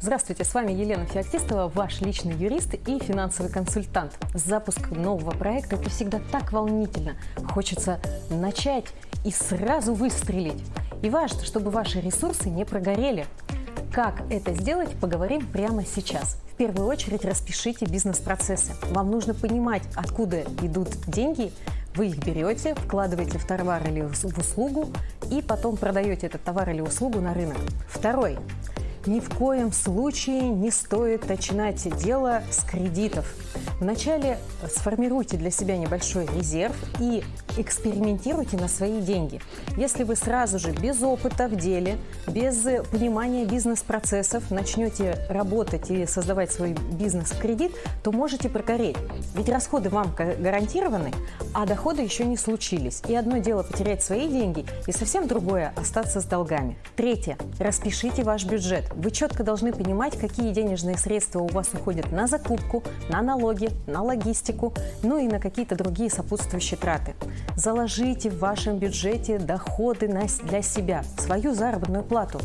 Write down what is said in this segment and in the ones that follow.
Здравствуйте, с вами Елена Феоктистова, ваш личный юрист и финансовый консультант. Запуск нового проекта – это всегда так волнительно. Хочется начать и сразу выстрелить. И важно, чтобы ваши ресурсы не прогорели. Как это сделать, поговорим прямо сейчас. В первую очередь распишите бизнес-процессы. Вам нужно понимать, откуда идут деньги, вы их берете, вкладываете в товар или в услугу и потом продаете этот товар или услугу на рынок. Второй ни в коем случае не стоит начинать дело с кредитов. Вначале сформируйте для себя небольшой резерв и экспериментируйте на свои деньги. Если вы сразу же без опыта в деле, без понимания бизнес-процессов начнете работать и создавать свой бизнес в кредит, то можете прогореть. Ведь расходы вам гарантированы, а доходы еще не случились. И одно дело потерять свои деньги, и совсем другое – остаться с долгами. Третье. Распишите ваш бюджет. Вы четко должны понимать, какие денежные средства у вас уходят на закупку, на налоги, на логистику, ну и на какие-то другие сопутствующие траты. Заложите в вашем бюджете доходы для себя, свою заработную плату.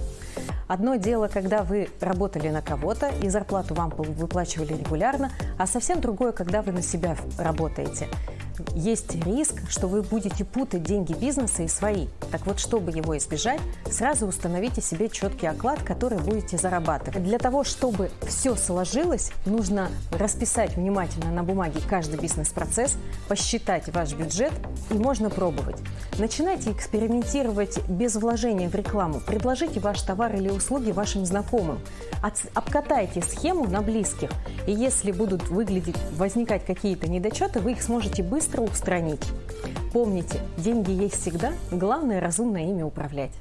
Одно дело, когда вы работали на кого-то и зарплату вам выплачивали регулярно, а совсем другое, когда вы на себя работаете есть риск, что вы будете путать деньги бизнеса и свои. Так вот, чтобы его избежать, сразу установите себе четкий оклад, который будете зарабатывать. Для того, чтобы все сложилось, нужно расписать внимательно на бумаге каждый бизнес-процесс, посчитать ваш бюджет и можно пробовать. Начинайте экспериментировать без вложения в рекламу. Предложите ваш товар или услуги вашим знакомым. Обкатайте схему на близких. И если будут выглядеть, возникать какие-то недочеты, вы их сможете быстро устранить. Помните, деньги есть всегда, главное разумно ими управлять.